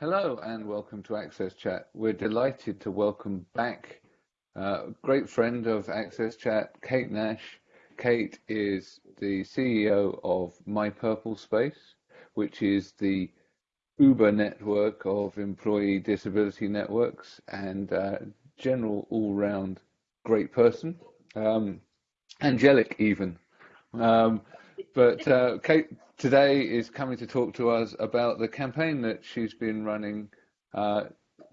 Hello and welcome to Access Chat. We're delighted to welcome back a uh, great friend of Access Chat, Kate Nash. Kate is the CEO of My Purple Space, which is the Uber network of employee disability networks and uh, general all-round great person, um, angelic even. Um, but uh, Kate today is coming to talk to us about the campaign that she's been running, uh,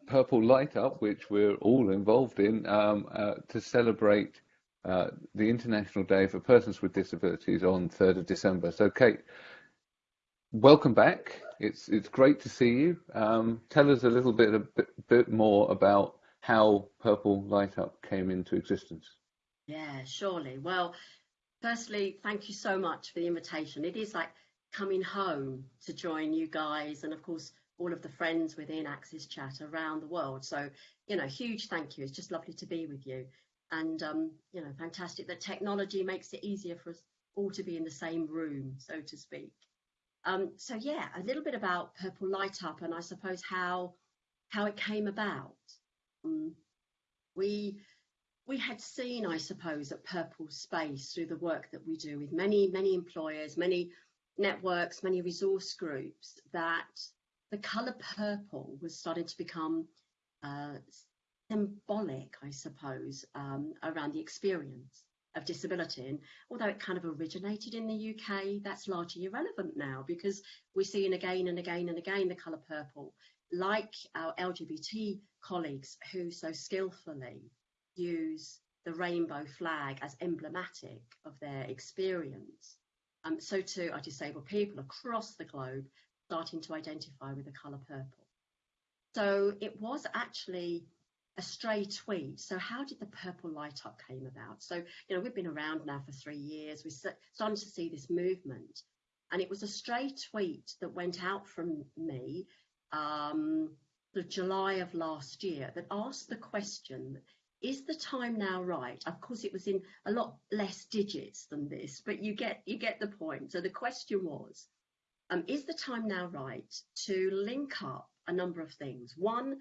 Purple Light Up, which we're all involved in, um, uh, to celebrate uh, the International Day for Persons with Disabilities on 3rd of December. So, Kate, welcome back. It's it's great to see you. Um, tell us a little bit a bit, bit more about how Purple Light Up came into existence. Yeah, surely. Well, firstly, thank you so much for the invitation. It is like coming home to join you guys and of course all of the friends within Access Chat around the world. So, you know, huge thank you. It's just lovely to be with you. And, um, you know, fantastic that technology makes it easier for us all to be in the same room, so to speak. Um, so yeah, a little bit about Purple Light Up and I suppose how how it came about. Um, we we had seen, I suppose, at Purple Space through the work that we do with many, many employers, many networks, many resource groups, that the colour purple was starting to become uh, symbolic, I suppose, um, around the experience of disability. And although it kind of originated in the UK, that's largely irrelevant now because we're seeing again and again and again the colour purple, like our LGBT colleagues who so skillfully use the rainbow flag as emblematic of their experience. Um, so too are disabled people across the globe starting to identify with the colour purple. So it was actually a stray tweet. So how did the purple light up came about? So, you know, we've been around now for three years. We're starting to see this movement. And it was a stray tweet that went out from me um, the July of last year that asked the question, is the time now right? Of course, it was in a lot less digits than this, but you get you get the point. So the question was, um, is the time now right to link up a number of things? One,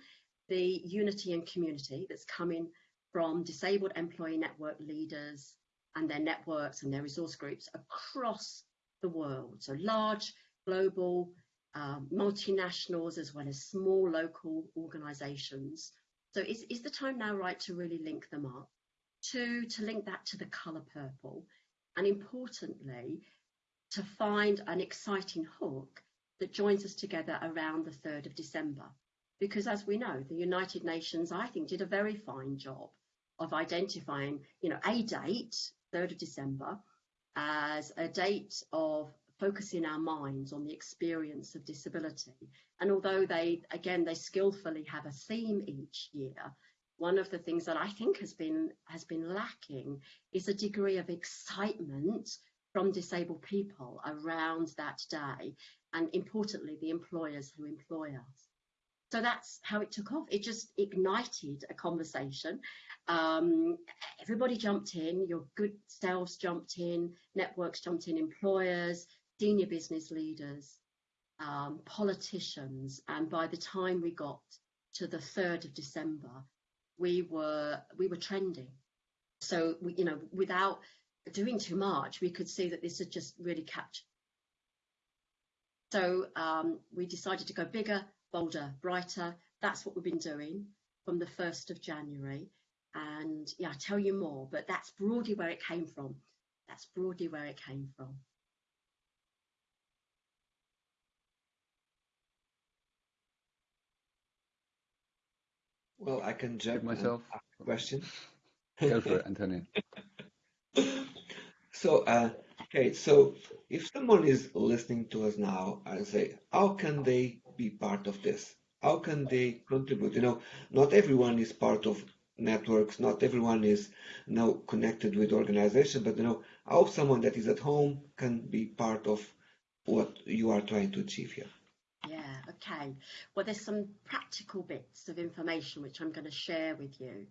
the unity and community that's coming from disabled employee network leaders and their networks and their resource groups across the world. So large, global, um, multinationals, as well as small local organizations so is, is the time now right to really link them up? Two, to link that to the colour purple. And importantly, to find an exciting hook that joins us together around the 3rd of December. Because as we know, the United Nations, I think, did a very fine job of identifying, you know, a date, 3rd of December, as a date of focusing our minds on the experience of disability. And although they, again, they skillfully have a theme each year, one of the things that I think has been has been lacking is a degree of excitement from disabled people around that day, and importantly, the employers who employ us. So that's how it took off. It just ignited a conversation. Um, everybody jumped in, your good selves jumped in, networks jumped in, employers, senior business leaders, um, politicians, and by the time we got to the 3rd of December, we were we were trending. So we, you know, without doing too much, we could see that this had just really captured. So um, we decided to go bigger, bolder, brighter. That's what we've been doing from the 1st of January. And yeah, I'll tell you more, but that's broadly where it came from. That's broadly where it came from. Well, I can jump myself. question. Go for it, Antonio. so, uh, okay, so if someone is listening to us now and say, how can they be part of this? How can they contribute? You know, not everyone is part of networks, not everyone is you know connected with organization, but you know, how someone that is at home can be part of what you are trying to achieve here. Okay. Well, there's some practical bits of information which I'm going to share with you.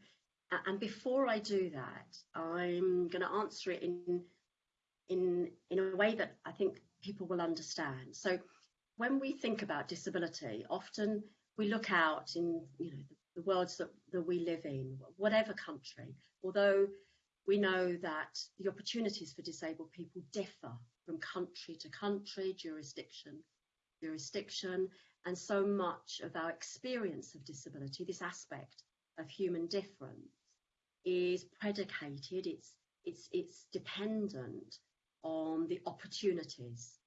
And before I do that, I'm going to answer it in in in a way that I think people will understand. So when we think about disability, often we look out in you know the, the worlds that, that we live in, whatever country, although we know that the opportunities for disabled people differ from country to country, jurisdiction, jurisdiction, and so much of our experience of disability, this aspect of human difference, is predicated, it's, it's, it's dependent on the opportunities.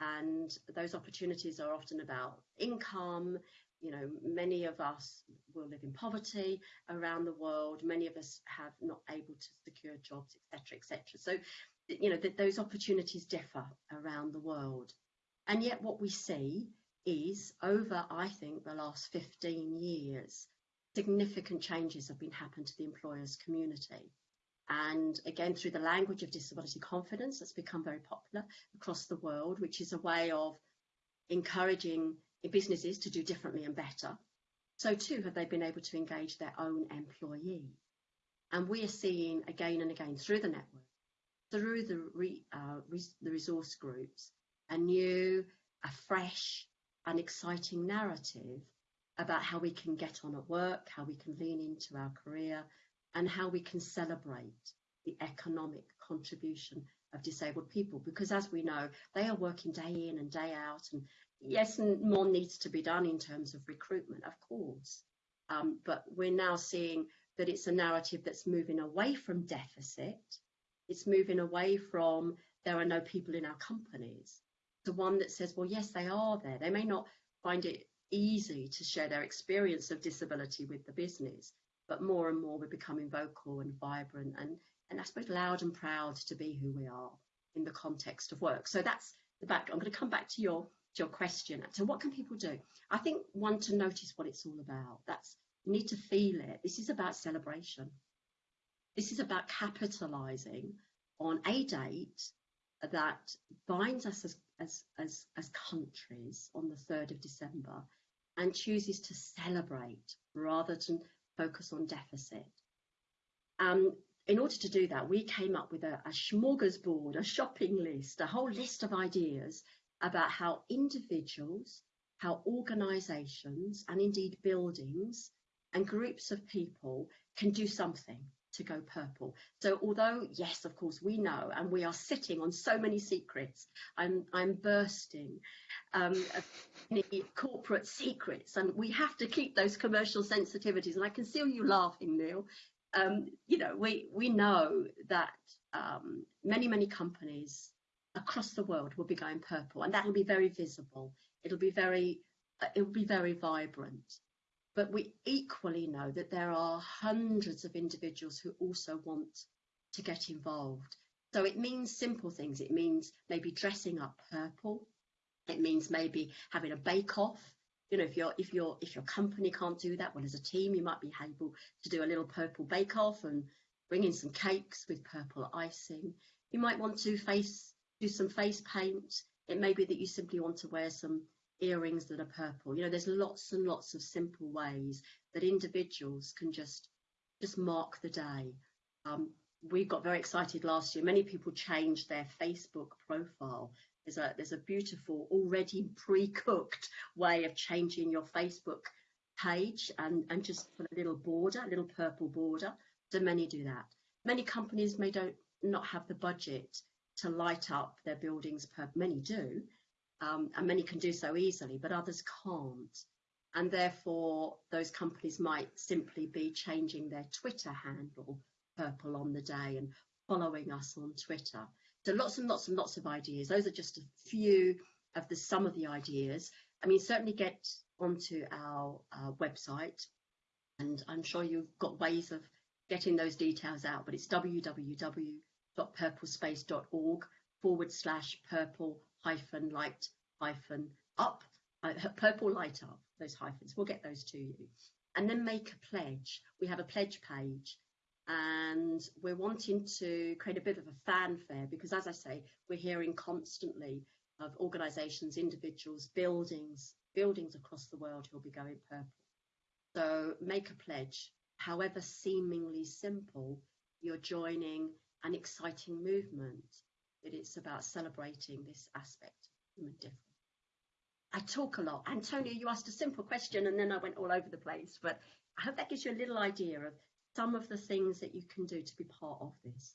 And those opportunities are often about income, you know, many of us will live in poverty around the world. Many of us have not able to secure jobs, etc., etc. So, you know, that those opportunities differ around the world. And yet, what we see is over, I think, the last 15 years, significant changes have been happened to the employers community. And again, through the language of disability confidence, that's become very popular across the world, which is a way of encouraging businesses to do differently and better, so too have they been able to engage their own employees. And we are seeing again and again through the network, through the, re, uh, res, the resource groups, a new, a fresh, and exciting narrative about how we can get on at work, how we can lean into our career, and how we can celebrate the economic contribution of disabled people. Because as we know, they are working day in and day out and yes, more needs to be done in terms of recruitment, of course. Um, but we're now seeing that it's a narrative that's moving away from deficit. It's moving away from there are no people in our companies to one that says, well, yes, they are there. They may not find it easy to share their experience of disability with the business, but more and more we're becoming vocal and vibrant and, and I suppose loud and proud to be who we are in the context of work. So that's the back. I'm going to come back to your to your question. So what can people do? I think one to notice what it's all about. That's you need to feel it. This is about celebration. This is about capitalizing on a date that binds us as, as, as, as countries on the 3rd of December and chooses to celebrate rather than focus on deficit. Um, in order to do that, we came up with a, a smorgasbord, a shopping list, a whole list of ideas about how individuals, how organisations, and indeed buildings and groups of people can do something to go purple. So although, yes, of course, we know, and we are sitting on so many secrets, I'm, I'm bursting um, corporate secrets, and we have to keep those commercial sensitivities. And I can see you laughing, Neil. Um, you know, we, we know that um, many, many companies across the world will be going purple and that'll be very visible. It'll be very, uh, it'll be very vibrant. But we equally know that there are hundreds of individuals who also want to get involved. So it means simple things. It means maybe dressing up purple. It means maybe having a bake off. You know, if your if your if your company can't do that, well, as a team, you might be able to do a little purple bake off and bring in some cakes with purple icing. You might want to face do some face paint. It may be that you simply want to wear some earrings that are purple. You know, there's lots and lots of simple ways that individuals can just just mark the day. Um, we got very excited last year. Many people changed their Facebook profile. There's a there's a beautiful, already pre-cooked way of changing your Facebook page and, and just put a little border, a little purple border. So many do that. Many companies may don't not have the budget to light up their buildings per many do um, and many can do so easily but others can't. And therefore those companies might simply be changing their twitter handle purple on the day and following us on twitter. So lots and lots and lots of ideas. Those are just a few of the some of the ideas. I mean certainly get onto our uh, website and i'm sure you've got ways of getting those details out but it's www.purplespace.org forward slash purple hyphen light hyphen up, uh, purple light up, those hyphens. We'll get those to you. And then make a pledge. We have a pledge page and we're wanting to create a bit of a fanfare because, as I say, we're hearing constantly of organisations, individuals, buildings, buildings across the world who'll be going purple. So make a pledge, however seemingly simple, you're joining an exciting movement, it's about celebrating this aspect of human difference. I talk a lot. Antonio, you asked a simple question and then I went all over the place, but I hope that gives you a little idea of some of the things that you can do to be part of this.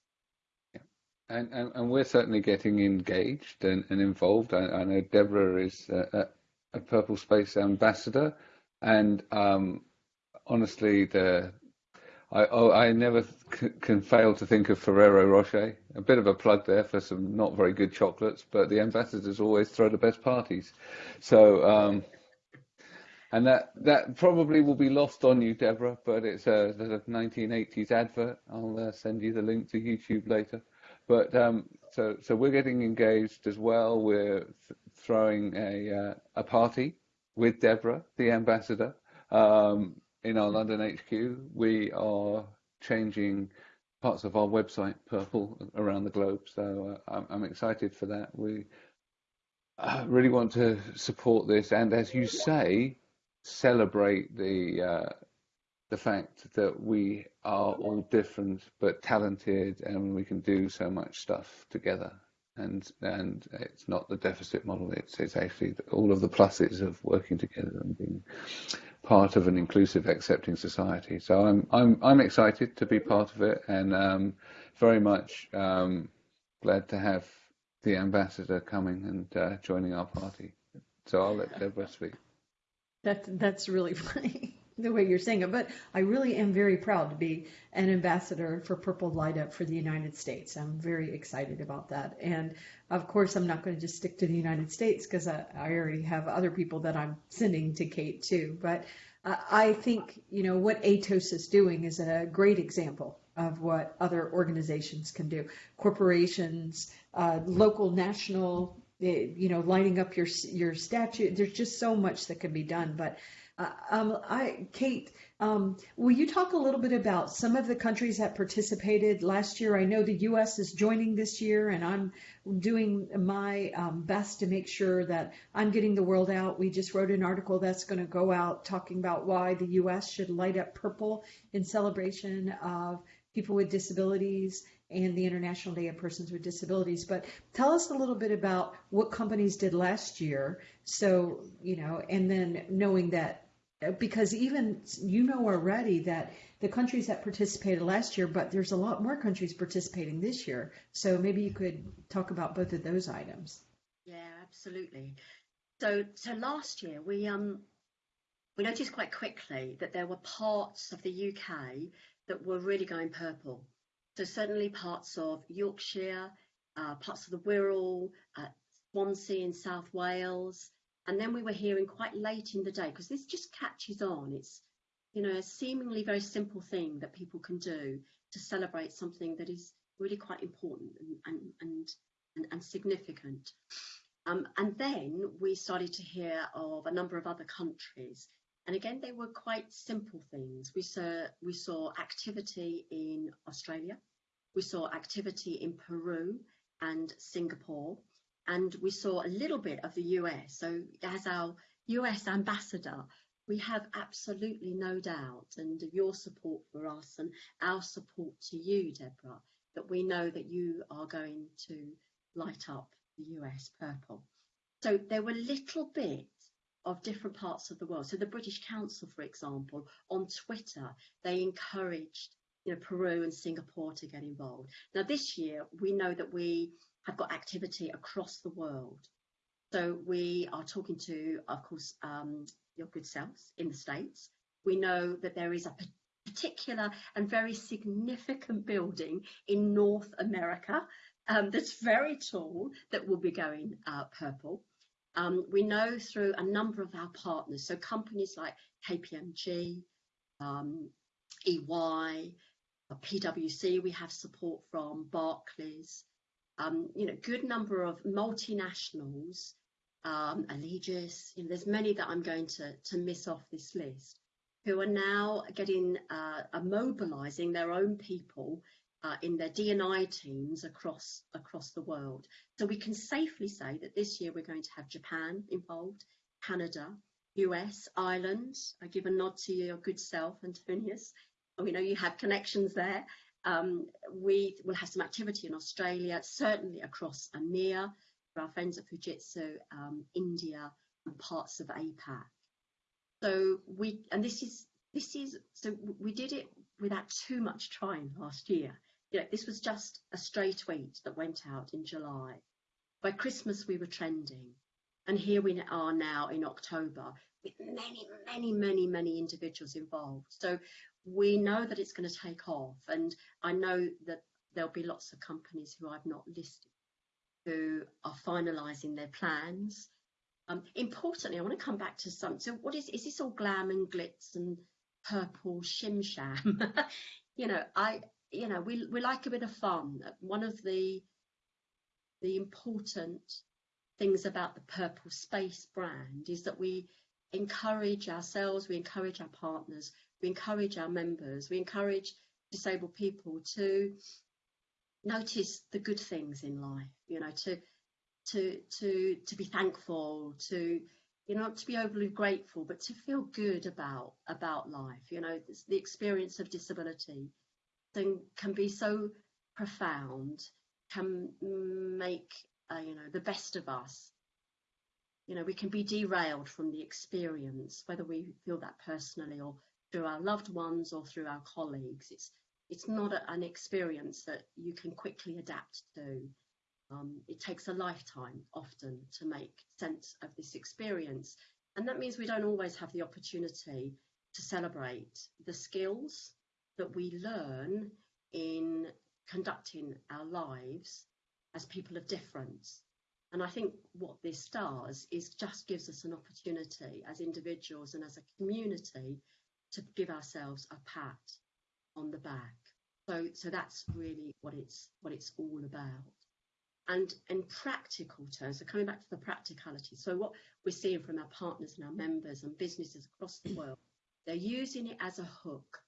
Yeah. And, and, and we're certainly getting engaged and, and involved. I, I, know Deborah is a, a, Purple Space ambassador, and um, honestly, the I, oh, I never can fail to think of Ferrero Rocher. A bit of a plug there for some not very good chocolates, but the ambassadors always throw the best parties. So, um, and that that probably will be lost on you, Deborah. But it's a, a 1980s advert. I'll uh, send you the link to YouTube later. But um, so so we're getting engaged as well. We're th- throwing a uh, a party with Deborah, the ambassador. Um, in our London HQ, we are changing parts of our website purple around the globe. So uh, I'm, I'm, excited for that. We uh, really want to support this, and as you say, celebrate the uh, the fact that we are all different but talented, and we can do so much stuff together. And and it's not the deficit model. It's it's actually all of the pluses of working together and being part of an inclusive, accepting society. So I'm I'm I'm excited to be part of it, and um, very much um, glad to have the ambassador coming and uh, joining our party. So I'll let Deborah speak. That's that's really funny the way you're saying it, but I really am very proud to be an ambassador for Purple Light Up for the United States. I'm very excited about that, and of course, I'm not going to just stick to the United States because I, I already have other people that I'm sending to Kate too. But uh, I think you know what Atos is doing is a great example of what other organizations can do. Corporations, uh, local, national, eh, you know, lining up your your statute. There's just so much that can be done, but um, I, Kate, um, will you talk a little bit about some of the countries that participated last year? I know the U.S. is joining this year, and I'm doing my um, best to make sure that I'm getting the world out. We just wrote an article that's going to go out talking about why the U.S. should light up purple in celebration of people with disabilities and the International Day of Persons with Disabilities. But tell us a little bit about what companies did last year. So, you know, and then knowing that because even you know already that the countries that participated last year, but there's a lot more countries participating this year. So maybe you could talk about both of those items. Yeah, absolutely. So, so last year we um we noticed quite quickly that there were parts of the UK that were really going purple. So certainly parts of Yorkshire, uh, parts of the Wirral, uh, Swansea in South Wales, and then we were hearing quite late in the day, because this just catches on. It's, you know, a seemingly very simple thing that people can do to celebrate something that is really quite important and, and, and, and, and significant. Um, and then we started to hear of a number of other countries. And again, they were quite simple things. We saw, we saw activity in Australia. We saw activity in Peru and Singapore and we saw a little bit of the US. So as our US ambassador, we have absolutely no doubt, and your support for us and our support to you, Deborah, that we know that you are going to light up the US purple. So there were little bits of different parts of the world. So the British Council, for example, on Twitter, they encouraged you know, Peru and Singapore to get involved. Now this year, we know that we have got activity across the world. So we are talking to, of course, um, your good selves in the States. We know that there is a particular and very significant building in North America um, that's very tall that will be going uh, purple. Um, we know through a number of our partners, so companies like KPMG, um, EY, PwC, we have support from Barclays, um, you know, good number of multinationals, um, Allegis, you know, there's many that I'm going to, to miss off this list, who are now getting, uh, mobilizing their own people uh, in their D&I teams across, across the world. So we can safely say that this year we're going to have Japan involved, Canada, US, Ireland. I give a nod to your good self, Antonius. We know you have connections there. Um, we will have some activity in Australia, certainly across EMEA, for our friends at Fujitsu, um, India, and parts of APAC. So we, and this is, this is, so we did it without too much trying last year. You know, this was just a stray tweet that went out in July. By Christmas, we were trending. And here we are now in October with many, many, many, many individuals involved. So we know that it's going to take off. And I know that there'll be lots of companies who I've not listed who are finalising their plans. Um, importantly, I want to come back to some. So, what is is this all glam and glitz and purple shim sham? you know, I you know we we like a bit of fun. One of the the important things about the Purple Space brand is that we encourage ourselves, we encourage our partners, we encourage our members, we encourage disabled people to notice the good things in life, you know, to to to to be thankful, to you know, to be overly grateful, but to feel good about about life. You know, the experience of disability can can be so profound, can make uh, you know the best of us. You know, we can be derailed from the experience, whether we feel that personally or through our loved ones or through our colleagues. It's it's not a, an experience that you can quickly adapt to. Um, it takes a lifetime often to make sense of this experience. And that means we don't always have the opportunity to celebrate the skills that we learn in conducting our lives as people of difference. And I think what this does is just gives us an opportunity as individuals and as a community to give ourselves a pat on the back. So, so that's really what it's what it's all about. And in practical terms, so coming back to the practicality, so what we're seeing from our partners and our members and businesses across the world, they're using it as a hook.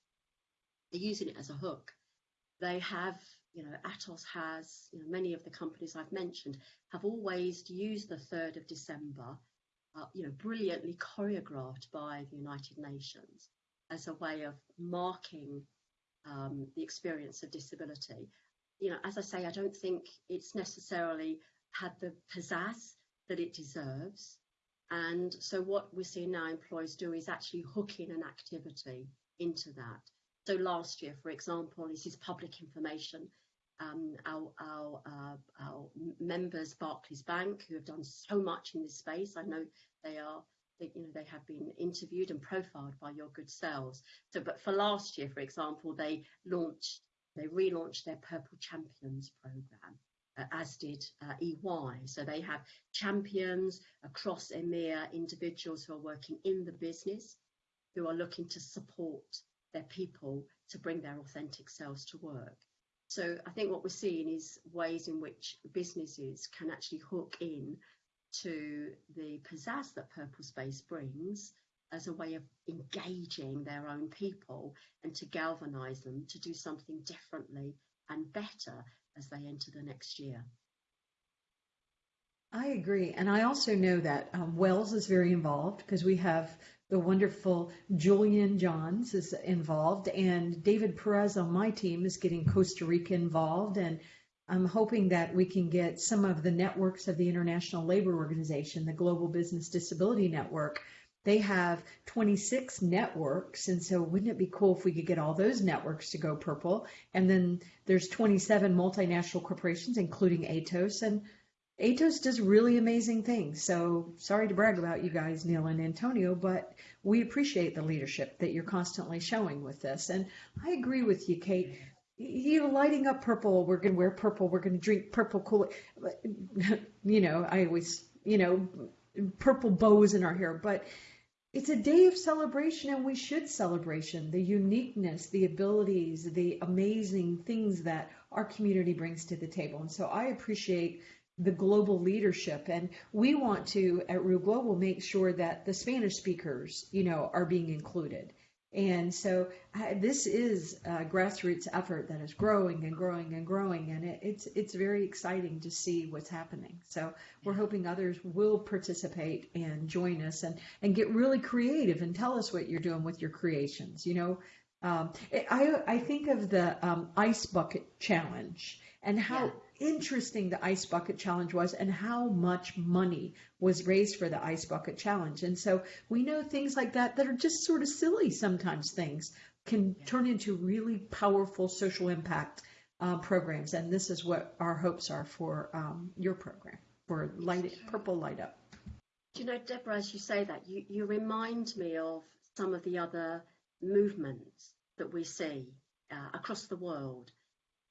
They're using it as a hook. They have, you know, Atos has, you know, many of the companies I've mentioned have always used the 3rd of December, uh, you know, brilliantly choreographed by the United Nations as a way of marking um, the experience of disability. You know, as I say, I don't think it's necessarily had the pizzazz that it deserves. And so what we're seeing now employers do is actually hooking an activity into that. So last year, for example, this is public information. Um, our, our, uh, our members, Barclays Bank, who have done so much in this space, I know they are you know, they have been interviewed and profiled by your good selves. So, but for last year, for example, they launched, they relaunched their Purple Champions program, uh, as did uh, EY. So they have champions across EMEA, individuals who are working in the business, who are looking to support their people to bring their authentic selves to work. So I think what we're seeing is ways in which businesses can actually hook in to the pizzazz that Purple Space brings as a way of engaging their own people and to galvanize them to do something differently and better as they enter the next year. I agree. And I also know that um, Wells is very involved because we have the wonderful Julian Johns is involved and David Perez on my team is getting Costa Rica involved and I'm hoping that we can get some of the networks of the International Labor Organization, the Global Business Disability Network. They have 26 networks, and so wouldn't it be cool if we could get all those networks to go purple? And then there's 27 multinational corporations, including Atos, and Atos does really amazing things. So sorry to brag about you guys, Neil and Antonio, but we appreciate the leadership that you're constantly showing with this. And I agree with you, Kate you know, lighting up purple. We're going to wear purple. We're going to drink purple Kool. You know, I always, you know, purple bows in our hair, but it's a day of celebration and we should celebration the uniqueness, the abilities, the amazing things that our community brings to the table. And so I appreciate the global leadership and we want to at Real Global make sure that the Spanish speakers, you know, are being included and so I, this is a grassroots effort that is growing and growing and growing, and it, it's it's very exciting to see what's happening. So we're hoping others will participate and join us and and get really creative and tell us what you're doing with your creations. You know, um, I I think of the um, ice bucket challenge and how interesting the Ice Bucket Challenge was and how much money was raised for the Ice Bucket Challenge. And so we know things like that that are just sort of silly sometimes things can turn into really powerful social impact uh, programs. And this is what our hopes are for um, your program, for light, Purple Light Up. Do you know, Deborah, as you say that, you, you remind me of some of the other movements that we see uh, across the world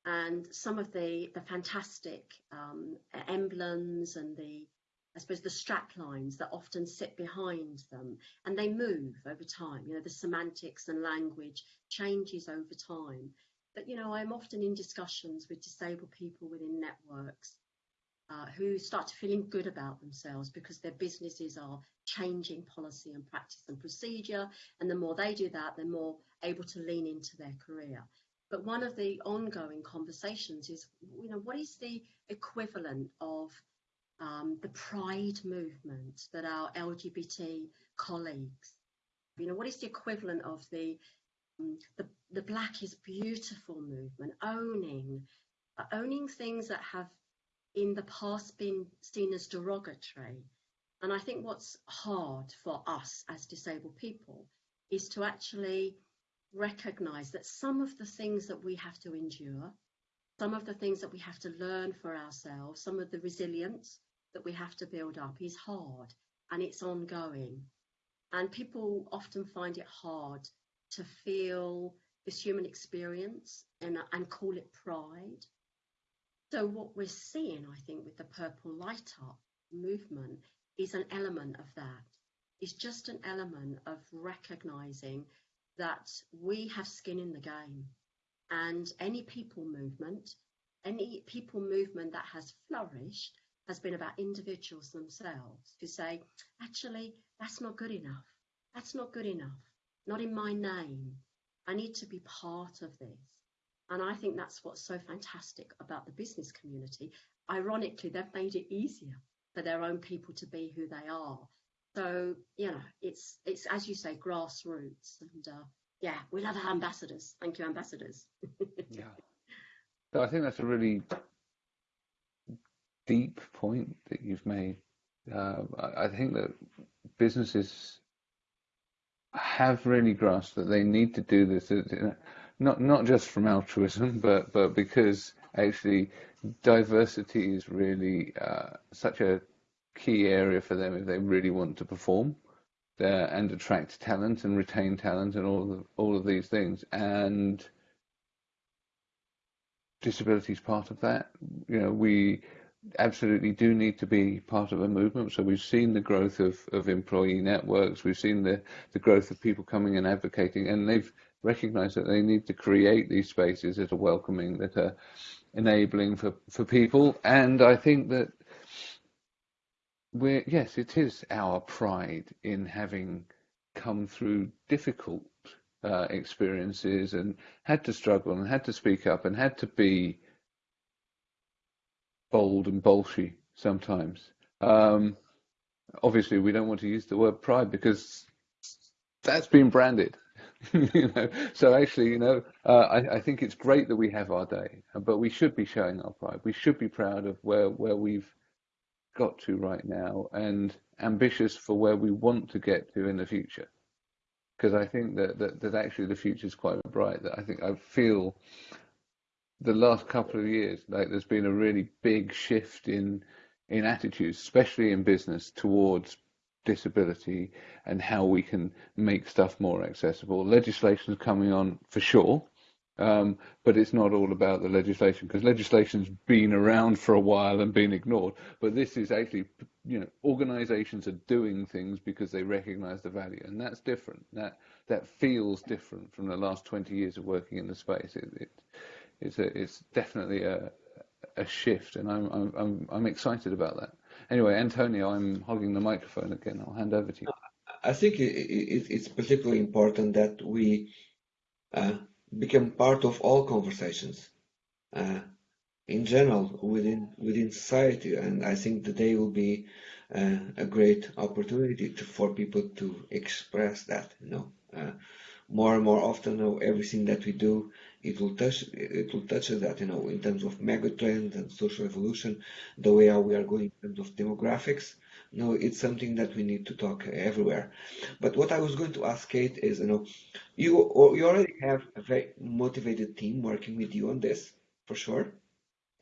and some of the, the fantastic um, emblems and the, I suppose, the strap lines that often sit behind them and they move over time. You know, the semantics and language changes over time. But, you know, I'm often in discussions with disabled people within networks uh, who start to feeling good about themselves because their businesses are changing policy and practice and procedure. And the more they do that, the more able to lean into their career. But one of the ongoing conversations is, you know, what is the equivalent of um, the pride movement that our LGBT colleagues, you know, what is the equivalent of the um, the, the Black is Beautiful movement, owning uh, owning things that have in the past been seen as derogatory. And I think what's hard for us as disabled people is to actually recognize that some of the things that we have to endure, some of the things that we have to learn for ourselves, some of the resilience that we have to build up is hard and it's ongoing. And people often find it hard to feel this human experience and, and call it pride. So, what we're seeing, I think, with the Purple Light Up movement is an element of that. It's just an element of recognizing that we have skin in the game. And any people movement, any people movement that has flourished has been about individuals themselves who say, actually, that's not good enough. That's not good enough. Not in my name. I need to be part of this. And I think that's what's so fantastic about the business community. Ironically, they've made it easier for their own people to be who they are so you know, it's it's as you say, grassroots, and uh, yeah, we love our ambassadors. Thank you, ambassadors. yeah, so I think that's a really deep point that you've made. Uh, I think that businesses have really grasped that they need to do this, not not just from altruism, but but because actually diversity is really uh, such a key area for them if they really want to perform there and attract talent and retain talent and all of all of these things. And disability is part of that. You know we absolutely do need to be part of a movement. So we've seen the growth of, of employee networks. We've seen the, the growth of people coming and advocating. And they've recognized that they need to create these spaces that are welcoming that are enabling for, for people. And i think that we're yes, it is our pride in having come through difficult uh, experiences and had to struggle and had to speak up and had to be bold and bolshy sometimes. Um, obviously, we don't want to use the word pride because that's been branded. you know, so actually, you know, uh, I, I, think it's great that we have our day, but we should be showing our pride. We should be proud of where where we've got to right now and ambitious for where we want to get to in the future. Because I think that, that, that actually the future is quite bright. That I think I feel the last couple of years like there's been a really big shift in in attitudes, especially in business, towards disability and how we can make stuff more accessible. Legislation is coming on for sure, um, but it's not all about the legislation because legislation's been around for a while and been ignored. But this is actually, you know, organisations are doing things because they recognise the value, and that's different. That that feels different from the last 20 years of working in the space. It, it it's a, it's definitely a a shift, and I'm I'm I'm, I'm excited about that. Anyway, Antonio, I'm hogging the microphone again. I'll hand over to you. I think it, it, it's particularly important that we uh, become part of all conversations uh, in general within within society and i think today will be uh, a great opportunity to, for people to express that you know uh, more and more often, everything that we do, it will touch it will touch that, you know, in terms of megatrends and social evolution, the way how we are going in terms of demographics. Know, it's something that we need to talk everywhere. But what I was going to ask Kate is, you know, you you already have a very motivated team working with you on this, for sure,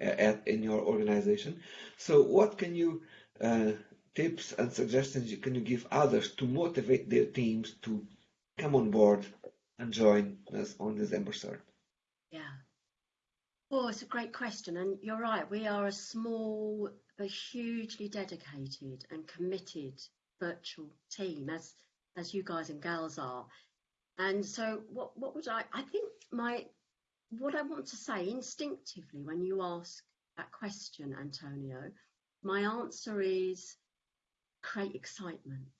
at in your organization. So what can you uh, tips and suggestions you can you give others to motivate their teams to come on board and join us on December 3rd? Yeah. Well, it's a great question, and you're right. We are a small but hugely dedicated and committed virtual team, as as you guys and gals are. And so, what what would I? I think my what I want to say instinctively when you ask that question, Antonio, my answer is create excitement,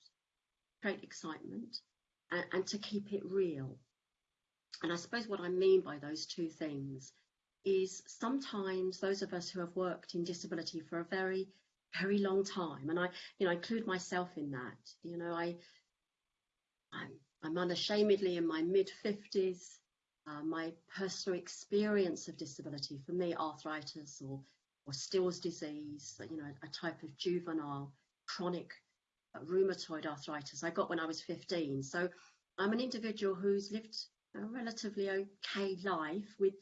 create excitement, and, and to keep it real. And I suppose what I mean by those two things is sometimes those of us who have worked in disability for a very, very long time, and I, you know, I include myself in that. You know, I, I'm, I'm unashamedly in my mid 50s. Uh, my personal experience of disability, for me, arthritis or or Still's disease, you know, a type of juvenile chronic uh, rheumatoid arthritis I got when I was 15. So I'm an individual who's lived a relatively okay life with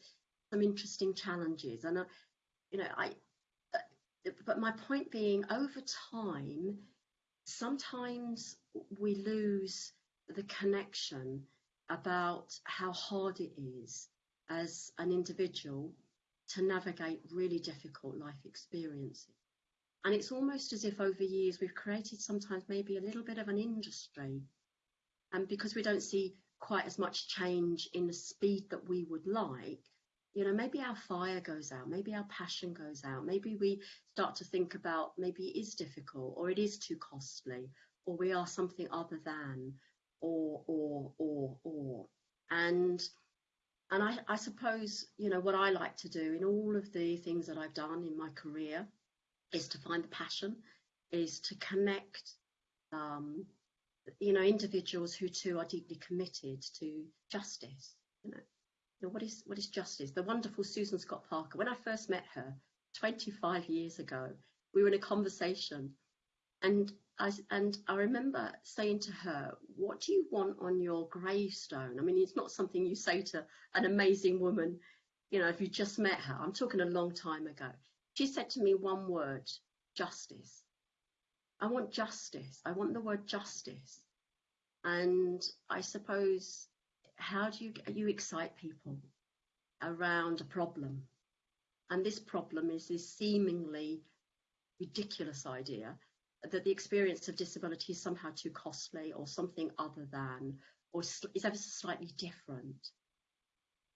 some interesting challenges. And, uh, you know, I, uh, but my point being, over time, sometimes we lose the connection about how hard it is as an individual to navigate really difficult life experiences. And it's almost as if over years we've created sometimes maybe a little bit of an industry. And because we don't see quite as much change in the speed that we would like, you know, maybe our fire goes out, maybe our passion goes out, maybe we start to think about maybe it is difficult or it is too costly or we are something other than or, or, or, or. And and I, I, suppose you know what I like to do in all of the things that I've done in my career is to find the passion, is to connect, um, you know, individuals who too are deeply committed to justice. You know, know, what is what is justice? The wonderful Susan Scott Parker. When I first met her 25 years ago, we were in a conversation, and I, and I remember saying to her, What do you want on your gravestone? I mean, it's not something you say to an amazing woman, you know, if you just met her. I'm talking a long time ago. She said to me one word justice. I want justice. I want the word justice. And I suppose, how do you, you excite people around a problem? And this problem is this seemingly ridiculous idea that the experience of disability is somehow too costly or something other than, or is ever slightly different.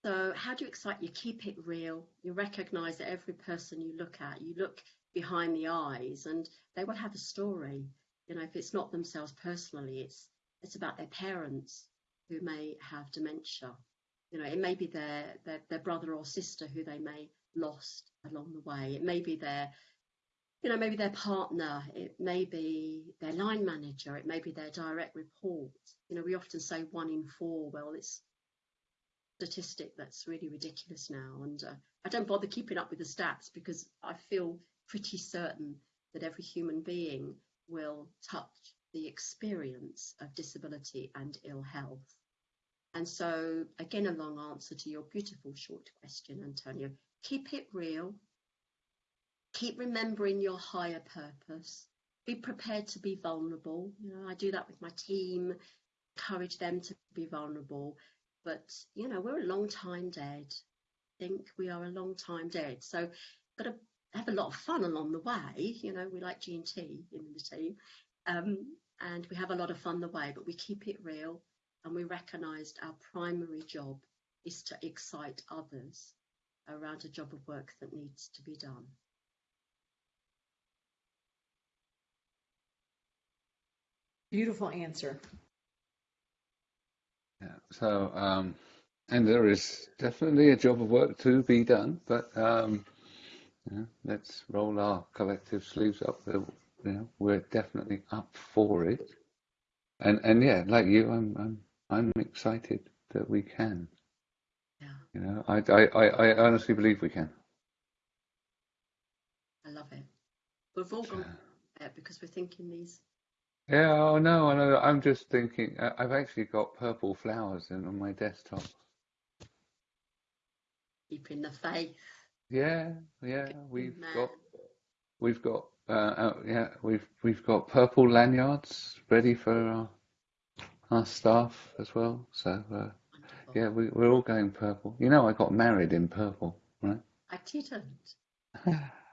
So how do you excite? You keep it real. You recognize that every person you look at, you look behind the eyes and they will have a story. You know, if it's not themselves personally, it's it's about their parents who may have dementia. You know, it may be their, their, their brother or sister who they may lost along the way. It may be their you know, maybe their partner, it may be their line manager, it may be their direct report. You know, we often say one in four. Well, it's a statistic that's really ridiculous now, and uh, I don't bother keeping up with the stats because I feel pretty certain that every human being will touch the experience of disability and ill health. And so, again, a long answer to your beautiful short question, Antonio. Keep it real, keep remembering your higher purpose. Be prepared to be vulnerable. You know, I do that with my team, encourage them to be vulnerable. But, you know, we're a long time dead. I think we are a long time dead. So, got to have a lot of fun along the way. You know, we like G&T in the team. Um, and we have a lot of fun the way, but we keep it real and we recognized our primary job is to excite others around a job of work that needs to be done. Beautiful answer. Yeah. So, um, and there is definitely a job of work to be done, but um, let's roll our collective sleeves up. You know, we're definitely up for it. And and yeah, like you, I'm I'm I'm excited that we can. Yeah, You know, I, I, I, I honestly believe we can. I love it. We've all gone there because we're thinking these. Yeah, oh no, I know. I'm just thinking. I- I've actually got purple flowers in on my desktop. Keeping the faith. Yeah, yeah. We've man. got, we've got, uh, yeah, we've we've got purple lanyards ready for our, our staff as well. So uh, yeah, we we're all going purple. You know, I got married in purple, right? I didn't.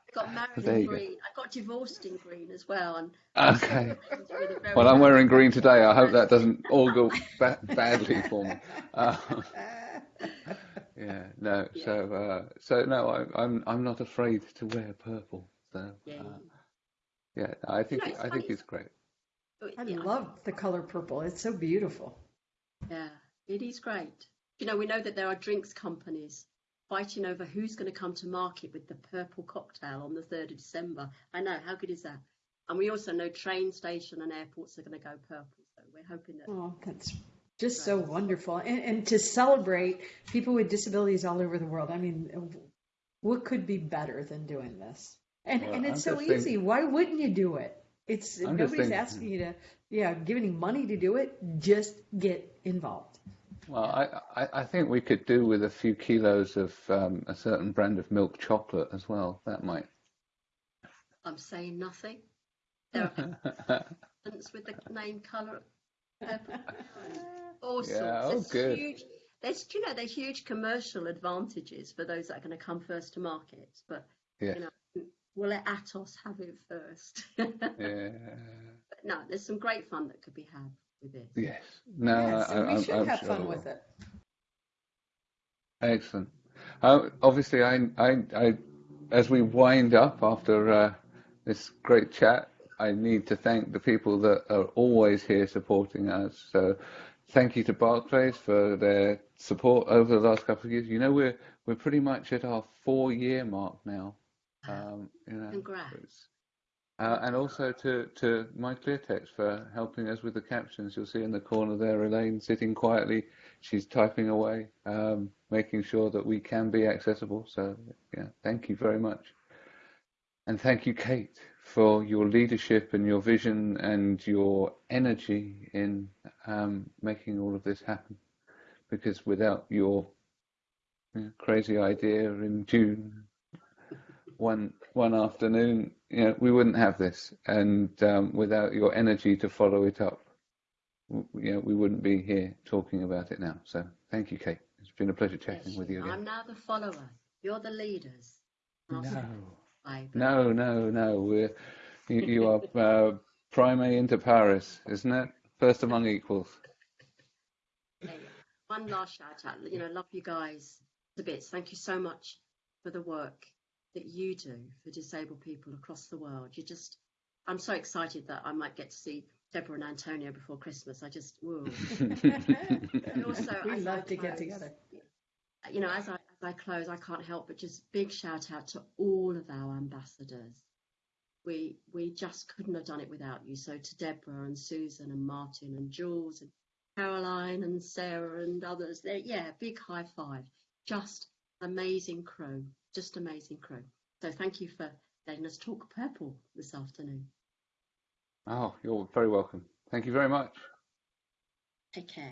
I got married in you go. green. I got divorced in green as well. And Okay. with a very Well, I'm wearing green today. I hope that doesn't all go ba badly for me. Uh, yeah, no. So, uh, so no, I, I'm I'm not afraid to wear purple. So, Yeah. uh, yeah, I think know, I think funny. it's great. Oh, I Yeah, love the color purple. It's so beautiful. Yeah, it is great. You know, we know that there are drinks companies fighting over who's going to come to market with the purple cocktail on the 3rd of December. I know, how good is that? And we also know train station and airports are going to go purple. So we're hoping that. Oh, that's just so wonderful. And, and to celebrate people with disabilities all over the world. I mean, what could be better than doing this? And Well, and it's I'm so easy. thinking- Why wouldn't you do it? It's I'm nobody's thinking- asking you to, yeah, give any money to do it. Just get involved. Well, I, I I think we could do with a few kilos of um, a certain brand of milk chocolate as well. That might. I'm saying nothing. There are patents with the name colour purple. All sorts. Yeah, oh, There's good. Huge, there's, you know, there's huge commercial advantages for those that are going to come first to market. But Yes. you know, we'll let Atos have it first. Yeah. But no, there's some great fun that could be had with it. Yes. No, yeah, so I, we I'm, should I'm have sure fun with it. Excellent. Uh, obviously, I, I, I, as we wind up after uh, this great chat, I need to thank the people that are always here supporting us. So, thank you to Barclays for their support over the last couple of years. You know, we're we're pretty much at our four-year mark now. Um, you know, Congrats. Uh, and also to, to MyClearText for helping us with the captions. You'll see in the corner there, Elaine sitting quietly. She's typing away, um, making sure that we can be accessible. So, yeah, thank you very much. And thank you, Kate, for your leadership and your vision and your energy in um, making all of this happen. Because without your you know, crazy idea in June, one one afternoon, you know, we wouldn't have this, and um, without your energy to follow it up, w- you know, we wouldn't be here talking about it now. So, thank you, Kate. It's been a pleasure chatting with you again. I'm now the follower. You're the leaders. No, subscribe. no, no, no. We're you, you are uh, prime inter pares, isn't it? First among equals. Okay, One last shout out. You know, love you guys to bits. Thank you so much for the work that you do for disabled people across the world. You just, I'm so excited that I might get to see Deborah and Antonio before Christmas. I just, whoa. And also, we love to get together. You know, as I as I close, I can't help but just big shout out to all of our ambassadors. We we just couldn't have done it without you. So to Deborah and Susan and Martin and Jules and Caroline and Sarah and others, there, yeah, big high five. Just amazing crew, just amazing crew. So thank you for letting us talk purple this afternoon. Oh, you're very welcome. Thank you very much. Take care.